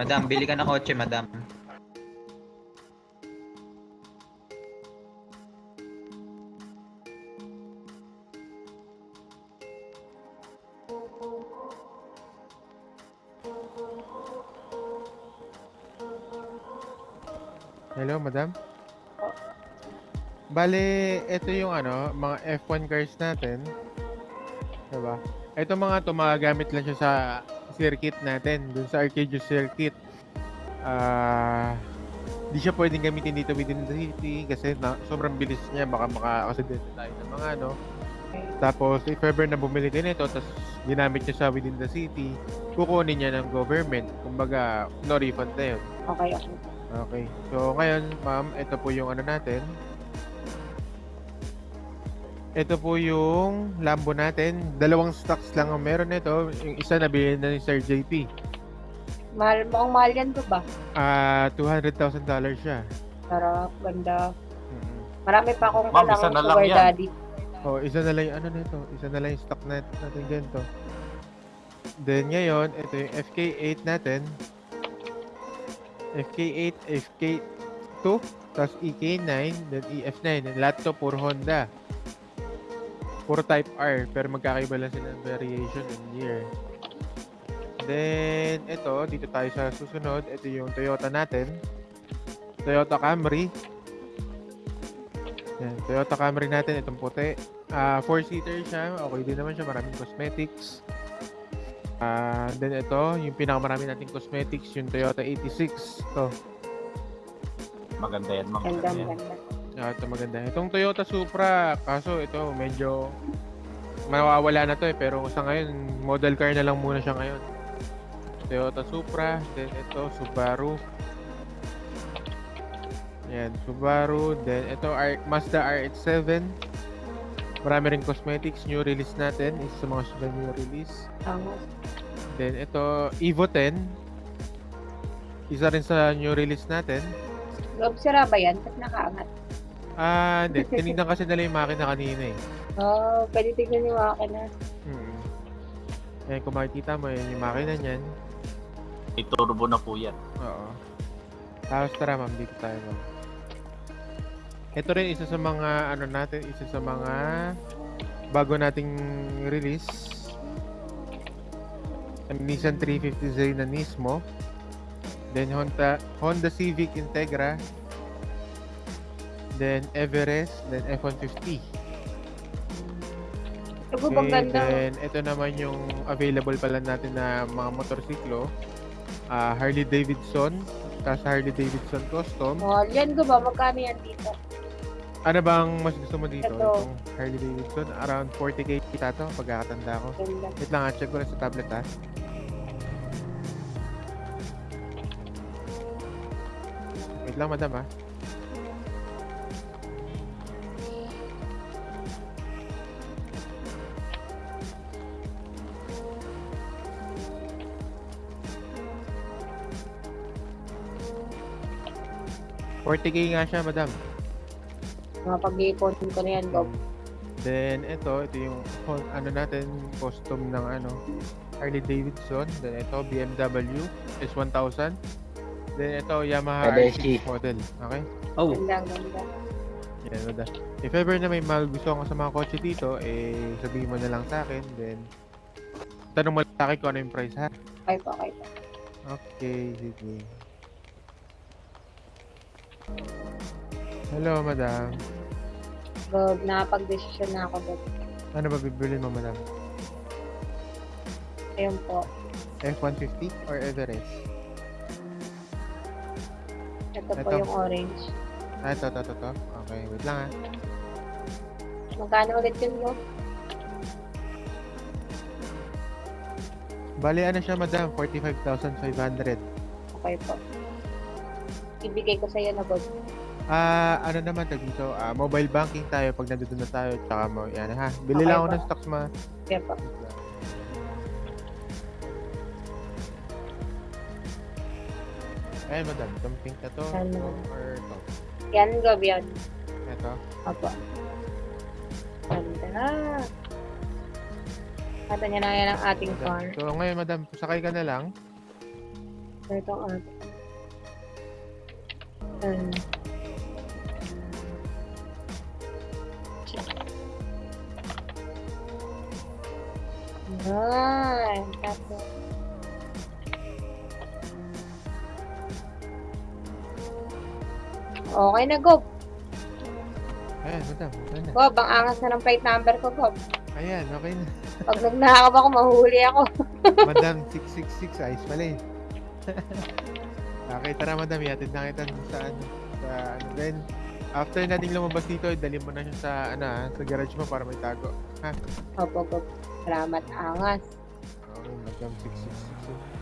Madam, bili ka ng kotse, madam. Hello, madam? Bale, ito yung ano, mga F1 cars natin. Diba? Ito mga to, magagamit lang siya sa circuit natin, dun sa Arcadia circuit. Ah, di siya pwedeng gamitin dito within the city kasi na, sobrang bilis niya, baka makakasidente tayo ng mga ano. Tapos, if ever na bumili din ito, tapos ginamit niya sa within the city, kukunin niya ng government. Kumbaga, no refund na yun. Okay, okay. Okay. So, ngayon, ma'am, ito po yung ano natin. Ito po yung Lambo natin. Dalawang stocks lang ang meron nito. Yung isa nabili na ni Sir JP. Mahal, mukhang mahal yan to ba? Ah, $200,000 siya. Sarap, ganda. Mm. Marami pa akong Ma'am, isa kailangan na lang sugar yan. daddy. Oh, isa na lang yung ano nito. Isa na lang yung stock nat- natin ganito. Then ngayon, ito yung FK8 natin. FK8, FK2, tapos EK9, then EF9. And lahat to puro Honda. Puro Type R, pero magkakaiba lang sila ng variation and year. Then, ito, dito tayo sa susunod. Ito yung Toyota natin. Toyota Camry. Yan, Toyota Camry natin, itong puti. Ah, four-seater siya. Okay din naman siya. Maraming cosmetics. Ah, then ito, yung pinakamarami nating cosmetics, yung Toyota 86. To. Maganda yan, ma'am. Ganda, Maganda yan. ganda. Ah, ito maganda. Itong Toyota Supra, kaso ito medyo mawawala na to eh. Pero sa ngayon, model car na lang muna siya ngayon. Toyota Supra, then ito Subaru. Yan, Subaru. Then ito R- Mazda RX-7. Marami rin cosmetics, new release natin. Isa sa mga sila new release. Tama. Then ito Evo 10. Isa rin sa new release natin. Loob sira ba yan? Ba't nakaangat? Ah, hindi. Tinignan kasi nila yung makina kanina eh. Oh, pwede tignan yung makina. Hmm. Ayan, kung makikita mo, yun yung makina niyan. May turbo na po yan. Oo. Tapos tara ma'am, dito tayo ma'am. Ito rin isa sa mga ano natin, isa sa mga bago nating release. Ang Nissan 350Z na Nismo. Then Honda Honda Civic Integra. Then Everest, then F-150. Ito bang ganda? then ito naman yung available pala natin na mga motorsiklo. Ah, Harley Davidson, tapos Harley Davidson Custom. Mahal yan ko ba? Magkano yan dito? Ano bang mas gusto mo dito? Ito. Itong Harley Davidson, around 40k kita to, pagkakatanda ko. Ganda. Wait lang, ah, check ko lang sa tablet ha. Wait lang, madam ha. Forty k nga siya, madam. Mga pag-iipon ko na yan, Bob. Then ito, ito yung hon- ano natin, custom ng ano, Harley Davidson. Then ito, BMW S1000. Then ito, Yamaha. R6 model. Okay? Oh, Ganda, ganda. Yan, wala. If ever na may magustuhan ko sa mga kotse dito, eh, sabihin mo na lang sa akin. Then, tanong mo lang sa akin kung ano yung price ha. Okay po, okay po. Okay, sige. Hello, madam. Bob, nakapag-desisyon na ako, Bob. Ano ba bibili mo, madam? Ayun po. F-150 or Everest? Ito po Ito. yung orange. Ah, ito, ito, ito, ito. Okay, wait lang ha. Magkano ulit yun, Bob? Bali, ano siya, madam? 45,500. Okay po. Ibigay ko sa'yo na, Bob. Ah, ano naman tag dito? Ah, mobile banking tayo pag nandito na tayo. Tsaka mo, yan ha. Bili Okay lang ako po. ng stocks ma. Kaya po. Ayun, madam. Itong pink na to. Ano? Or to. Yan, Gob, yan. Ito. Opo. Ganda. Kata niya na yan ang ating Madam. car. So, ngayon, madam, sakay ka na lang. Ito ang ating. Um, Yan. Tapos. Okay na, Gob. Ayan, madam. Okay na. Gob, ang angas na ng plate number ko, Gob. Ayan, okay na. Pag nagnakap ako, mahuli ako. madam, 666. Ayos pala eh. okay, tara, madam. Yatid na kita sa ano. Sa ano. Then, after nating lumabas dito, dali mo na siya sa, ano, ah, sa garage mo para may tago. Ha? Opo, Gob. Salamat, angas. Okay, madam, 666.